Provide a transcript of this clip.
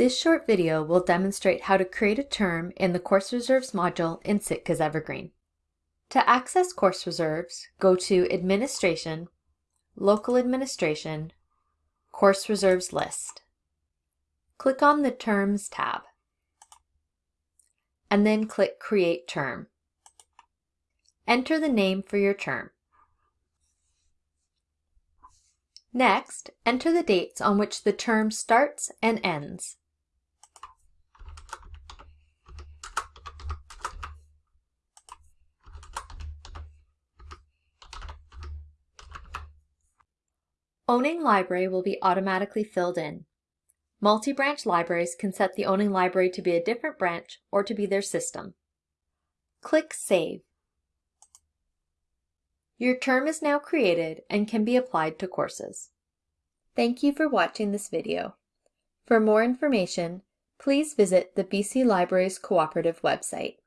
This short video will demonstrate how to create a term in the Course Reserves module in Sitka's Evergreen. To access course reserves, go to Administration, Local Administration, Course Reserves List. Click on the Terms tab, and then click Create Term. Enter the name for your term. Next, enter the dates on which the term starts and ends. Owning library will be automatically filled in. Multi-branch libraries can set the owning library to be a different branch or to be their system. Click Save. Your term is now created and can be applied to courses. Thank you for watching this video. For more information, please visit the BC Libraries Cooperative website.